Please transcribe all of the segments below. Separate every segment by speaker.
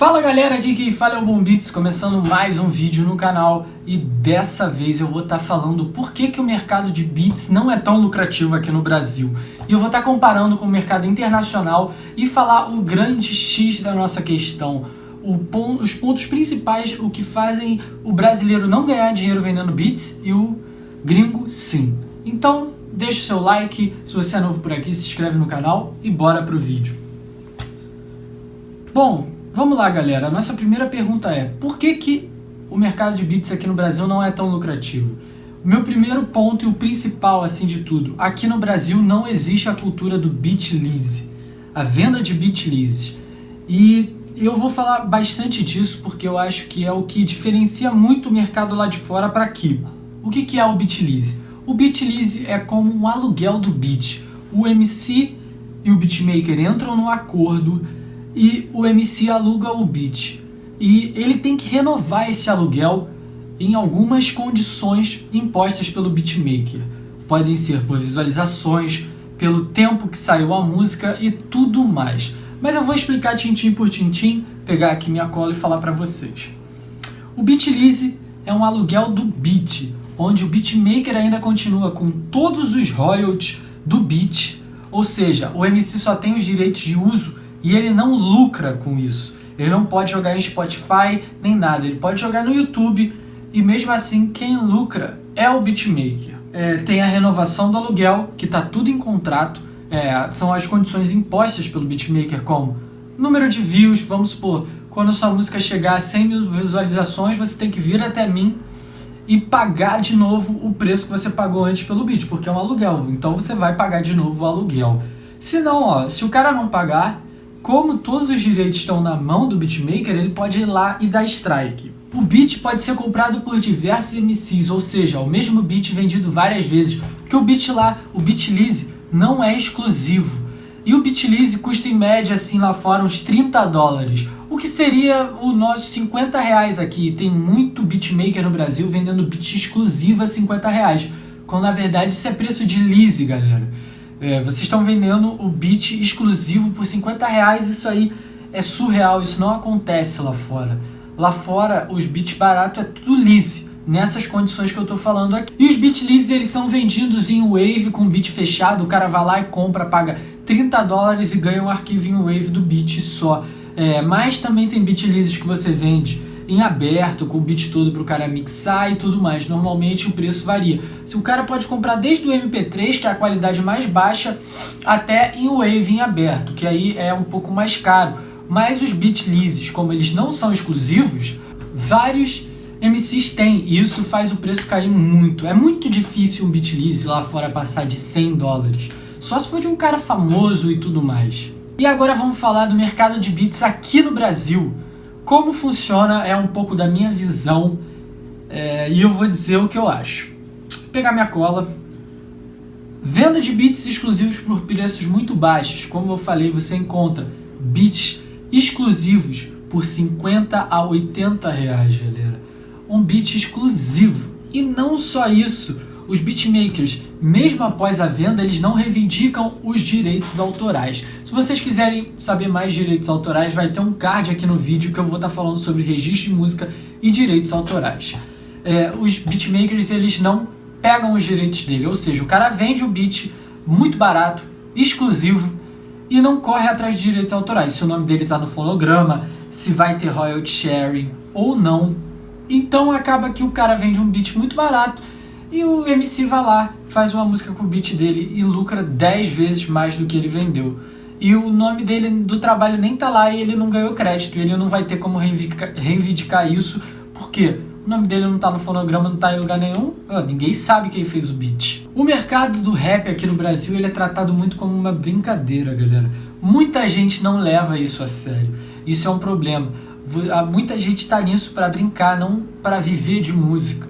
Speaker 1: Fala galera, aqui quem fala é o Bombits, começando mais um vídeo no canal e dessa vez eu vou estar tá falando por que, que o mercado de beats não é tão lucrativo aqui no Brasil. E eu vou estar tá comparando com o mercado internacional e falar o grande X da nossa questão, ponto, os pontos principais, o que fazem o brasileiro não ganhar dinheiro vendendo beats e o gringo sim. Então deixa o seu like, se você é novo por aqui se inscreve no canal e bora pro vídeo. Bom, Vamos lá, galera. A nossa primeira pergunta é, por que, que o mercado de bits aqui no Brasil não é tão lucrativo? O meu primeiro ponto e o principal, assim, de tudo, aqui no Brasil não existe a cultura do bit lease, a venda de bit leases. E eu vou falar bastante disso porque eu acho que é o que diferencia muito o mercado lá de fora para aqui. O que, que é o bit lease? O bit lease é como um aluguel do bit. O MC e o beatmaker entram num acordo e o MC aluga o beat. E ele tem que renovar esse aluguel em algumas condições impostas pelo beatmaker. Podem ser por visualizações, pelo tempo que saiu a música e tudo mais. Mas eu vou explicar tintim por tintim, pegar aqui minha cola e falar para vocês. O Beatlease é um aluguel do beat, onde o beatmaker ainda continua com todos os royalties do beat, ou seja, o MC só tem os direitos de uso e ele não lucra com isso. Ele não pode jogar em Spotify nem nada. Ele pode jogar no YouTube e mesmo assim quem lucra é o beatmaker. É, tem a renovação do aluguel, que está tudo em contrato. É, são as condições impostas pelo beatmaker, como número de views, vamos supor, quando sua música chegar a 100 mil visualizações, você tem que vir até mim e pagar de novo o preço que você pagou antes pelo beat, porque é um aluguel, então você vai pagar de novo o aluguel. Se não, ó, se o cara não pagar, como todos os direitos estão na mão do beatmaker, ele pode ir lá e dar strike. O beat pode ser comprado por diversos MCs, ou seja, o mesmo beat vendido várias vezes, porque o beat lá, o Beatlease, não é exclusivo. E o Beatlease custa em média, assim, lá fora, uns 30 dólares, o que seria o nosso 50 reais aqui. Tem muito beatmaker no Brasil vendendo beat exclusivo a 50 reais, quando na verdade isso é preço de lease, galera. É, vocês estão vendendo o beat exclusivo por 50 reais, isso aí é surreal, isso não acontece lá fora. Lá fora, os beats baratos é tudo lease, nessas condições que eu tô falando aqui. E os beat leases, eles são vendidos em Wave com beat fechado, o cara vai lá e compra, paga 30 dólares e ganha um arquivo em Wave do beat só. É, mas também tem beat leases que você vende em aberto, com o beat todo para o cara mixar e tudo mais. Normalmente o preço varia. Se o cara pode comprar desde o MP3, que é a qualidade mais baixa, até em Wave em aberto, que aí é um pouco mais caro. Mas os beat leases, como eles não são exclusivos, vários MCs têm, e isso faz o preço cair muito. É muito difícil um beat lease lá fora passar de 100 dólares. Só se for de um cara famoso e tudo mais. E agora vamos falar do mercado de beats aqui no Brasil. Como funciona é um pouco da minha visão é, e eu vou dizer o que eu acho. Vou pegar minha cola. Venda de beats exclusivos por preços muito baixos. Como eu falei, você encontra beats exclusivos por 50 a 80 reais, galera. Um beat exclusivo. E não só isso, os beatmakers, mesmo após a venda, eles não reivindicam os direitos autorais. Se vocês quiserem saber mais direitos autorais, vai ter um card aqui no vídeo que eu vou estar falando sobre registro de música e direitos autorais. É, os beatmakers, eles não pegam os direitos dele, ou seja, o cara vende o beat muito barato, exclusivo, e não corre atrás de direitos autorais. Se o nome dele está no fonograma, se vai ter royalty sharing ou não. Então acaba que o cara vende um beat muito barato e o MC vai lá, faz uma música com o beat dele e lucra 10 vezes mais do que ele vendeu. E o nome dele do trabalho nem tá lá e ele não ganhou crédito. Ele não vai ter como reivindicar, reivindicar isso, porque o nome dele não tá no fonograma, não tá em lugar nenhum. Ah, ninguém sabe quem fez o beat. O mercado do rap aqui no Brasil ele é tratado muito como uma brincadeira, galera. Muita gente não leva isso a sério. Isso é um problema. Muita gente tá nisso para brincar, não para viver de música.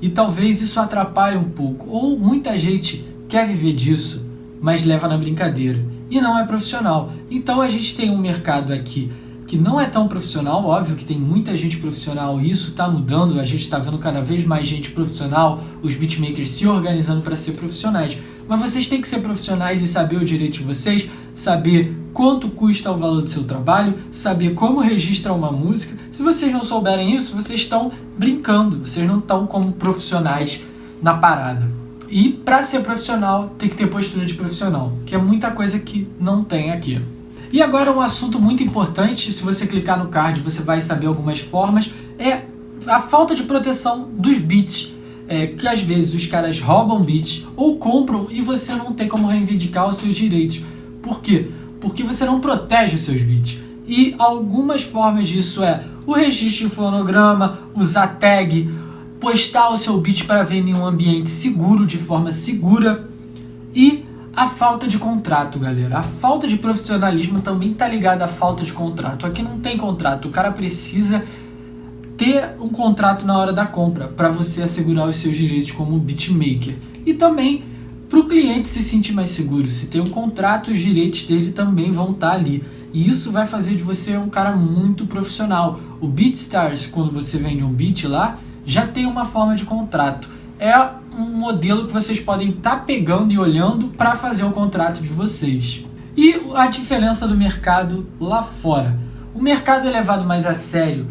Speaker 1: E talvez isso atrapalhe um pouco. Ou muita gente quer viver disso, mas leva na brincadeira. E não é profissional. Então a gente tem um mercado aqui que não é tão profissional, óbvio que tem muita gente profissional e isso está mudando, a gente está vendo cada vez mais gente profissional, os beatmakers se organizando para ser profissionais. mas vocês têm que ser profissionais e saber o direito de vocês, saber quanto custa o valor do seu trabalho, saber como registra uma música. Se vocês não souberem isso, vocês estão brincando, vocês não estão como profissionais na parada. E para ser profissional, tem que ter postura de profissional, que é muita coisa que não tem aqui. E agora um assunto muito importante, se você clicar no card você vai saber algumas formas, é a falta de proteção dos bits. É, que às vezes os caras roubam bits ou compram e você não tem como reivindicar os seus direitos. Por quê? Porque você não protege os seus bits. E algumas formas disso é o registro de fonograma, usar tag, postar o seu beat para vender em um ambiente seguro, de forma segura e a falta de contrato, galera. A falta de profissionalismo também tá ligada à falta de contrato. Aqui não tem contrato, o cara precisa ter um contrato na hora da compra para você assegurar os seus direitos como beatmaker. E também para o cliente se sentir mais seguro. Se tem um contrato, os direitos dele também vão estar tá ali. E isso vai fazer de você um cara muito profissional. O BeatStars, quando você vende um beat lá, já tem uma forma de contrato. É um modelo que vocês podem estar tá pegando e olhando para fazer o contrato de vocês. E a diferença do mercado lá fora. O mercado é levado mais a sério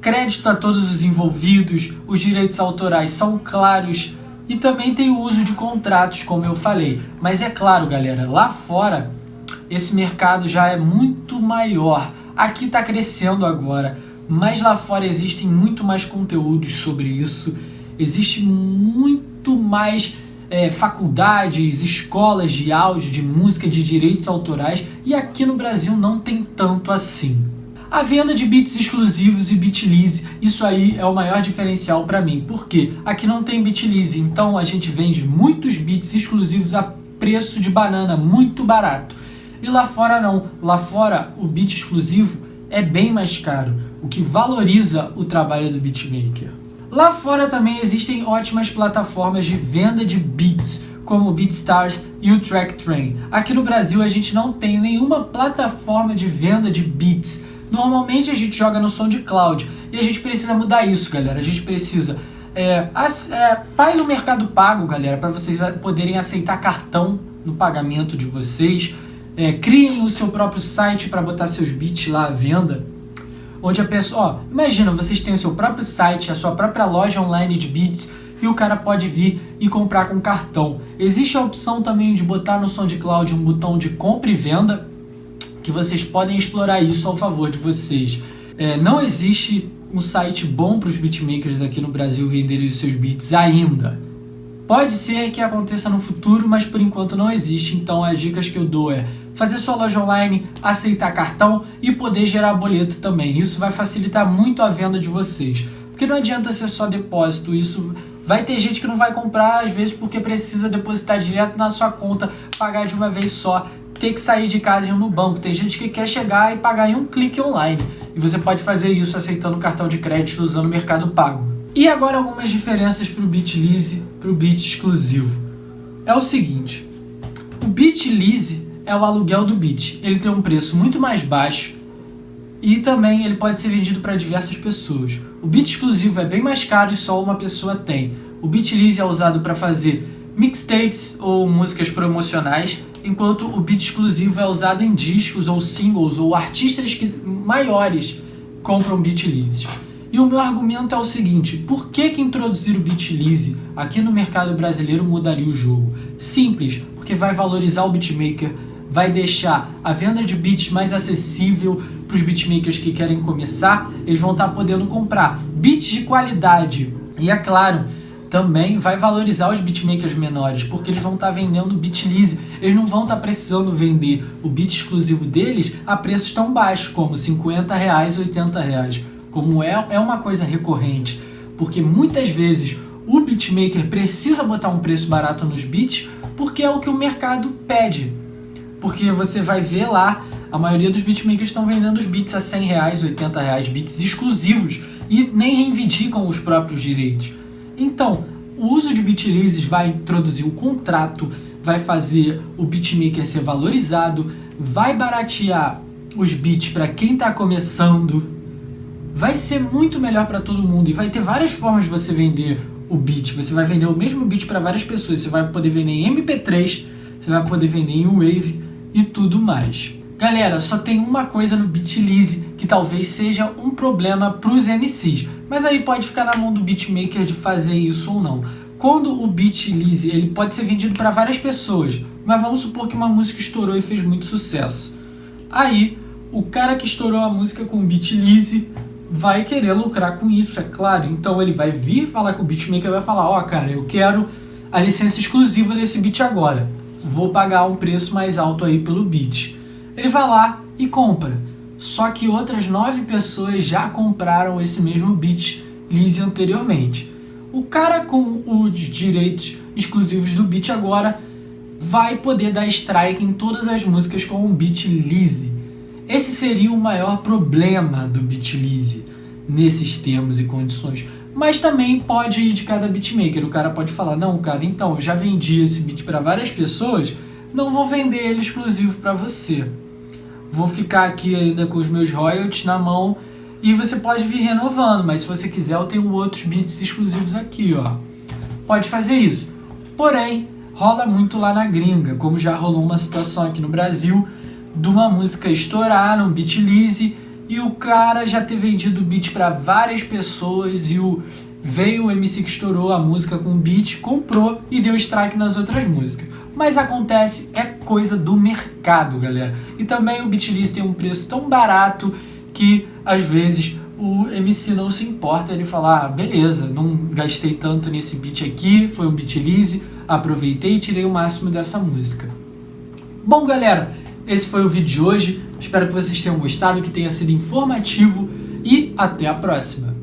Speaker 1: crédito a todos os envolvidos, os direitos autorais são claros e também tem o uso de contratos, como eu falei. Mas é claro, galera, lá fora esse mercado já é muito maior. Aqui está crescendo agora, mas lá fora existem muito mais conteúdos sobre isso. Existe muito mais é, faculdades, escolas de áudio, de música, de direitos autorais. E aqui no Brasil não tem tanto assim. A venda de bits exclusivos e Bitlease, isso aí é o maior diferencial para mim. Por quê? Aqui não tem Bitlease, então a gente vende muitos bits exclusivos a preço de banana, muito barato. E lá fora não. Lá fora o bit exclusivo é bem mais caro, o que valoriza o trabalho do beatmaker. Lá fora também existem ótimas plataformas de venda de beats, como o BeatStars e o Track Train. Aqui no Brasil a gente não tem nenhuma plataforma de venda de beats, Normalmente a gente joga no SoundCloud e a gente precisa mudar isso, galera. A gente precisa... É, é, faz o mercado pago, galera, para vocês poderem aceitar cartão no pagamento de vocês. É, criem o seu próprio site para botar seus beats lá à venda. Onde a pessoa... Ó, imagina, vocês têm o seu próprio site, a sua própria loja online de beats e o cara pode vir e comprar com cartão. Existe a opção também de botar no SoundCloud um botão de compra e venda, que vocês podem explorar isso ao favor de vocês. É, não existe um site bom para os beatmakers aqui no Brasil venderem os seus beats ainda. Pode ser que aconteça no futuro, mas por enquanto não existe, então as dicas que eu dou é fazer sua loja online, aceitar cartão e poder gerar boleto também. Isso vai facilitar muito a venda de vocês. Porque não adianta ser só depósito, isso vai ter gente que não vai comprar às vezes porque precisa depositar direto na sua conta, pagar de uma vez só ter que sair de casa e ir no banco. Tem gente que quer chegar e pagar em um clique online. E você pode fazer isso aceitando cartão de crédito usando o Mercado Pago. E agora algumas diferenças para o BitLease para o Bit exclusivo. É o seguinte, o BitLease é o aluguel do Bit. Ele tem um preço muito mais baixo e também ele pode ser vendido para diversas pessoas. O Bit exclusivo é bem mais caro e só uma pessoa tem. O BitLease é usado para fazer mixtapes ou músicas promocionais enquanto o beat exclusivo é usado em discos ou singles ou artistas que, maiores compram beat lease. E o meu argumento é o seguinte, por que, que introduzir o beat lease aqui no mercado brasileiro mudaria o jogo? Simples, porque vai valorizar o beatmaker, vai deixar a venda de beats mais acessível para os beatmakers que querem começar, eles vão estar tá podendo comprar beats de qualidade. E é claro, também vai valorizar os beatmakers menores, porque eles vão estar tá vendendo beat lease. Eles não vão estar tá precisando vender o beat exclusivo deles a preços tão baixos, como 50 reais, 80 reais. Como é, é uma coisa recorrente, porque muitas vezes o beatmaker precisa botar um preço barato nos beats, porque é o que o mercado pede. Porque você vai ver lá, a maioria dos beatmakers estão vendendo os beats a 100 reais, 80 reais, beats exclusivos, e nem reivindicam os próprios direitos. Então, o uso de bitleases vai introduzir o contrato, vai fazer o beatmaker ser valorizado, vai baratear os beats para quem está começando, vai ser muito melhor para todo mundo e vai ter várias formas de você vender o beat, você vai vender o mesmo beat para várias pessoas, você vai poder vender em MP3, você vai poder vender em Wave e tudo mais. Galera, só tem uma coisa no Bitlease que talvez seja um problema para os MCs, mas aí pode ficar na mão do beatmaker de fazer isso ou não. Quando o Bitlease ele pode ser vendido para várias pessoas, mas vamos supor que uma música estourou e fez muito sucesso. Aí, o cara que estourou a música com o Bitlease vai querer lucrar com isso, é claro. Então ele vai vir falar com o beatmaker e vai falar, ó, oh, cara, eu quero a licença exclusiva desse beat agora. Vou pagar um preço mais alto aí pelo beat. Ele vai lá e compra. Só que outras nove pessoas já compraram esse mesmo beat Lise anteriormente. O cara com os direitos exclusivos do beat agora vai poder dar strike em todas as músicas com o beat Lise. Esse seria o maior problema do Bitlease nesses termos e condições. Mas também pode ir de cada beatmaker. O cara pode falar, não, cara, então, já vendi esse beat para várias pessoas, não vou vender ele exclusivo para você. Vou ficar aqui ainda com os meus royalties na mão e você pode vir renovando, mas se você quiser eu tenho outros beats exclusivos aqui, ó. Pode fazer isso. Porém, rola muito lá na gringa, como já rolou uma situação aqui no Brasil, de uma música estourar no Beatlease e o cara já ter vendido o beat para várias pessoas e o veio o MC que estourou a música com o beat, comprou e deu strike nas outras músicas. Mas acontece, é coisa do mercado, galera. E também o Beatlease tem um preço tão barato que às vezes o MC não se importa ele falar, ah, beleza, não gastei tanto nesse beat aqui, foi um Beatlease, aproveitei e tirei o máximo dessa música. Bom, galera, esse foi o vídeo de hoje. Espero que vocês tenham gostado, que tenha sido informativo e até a próxima.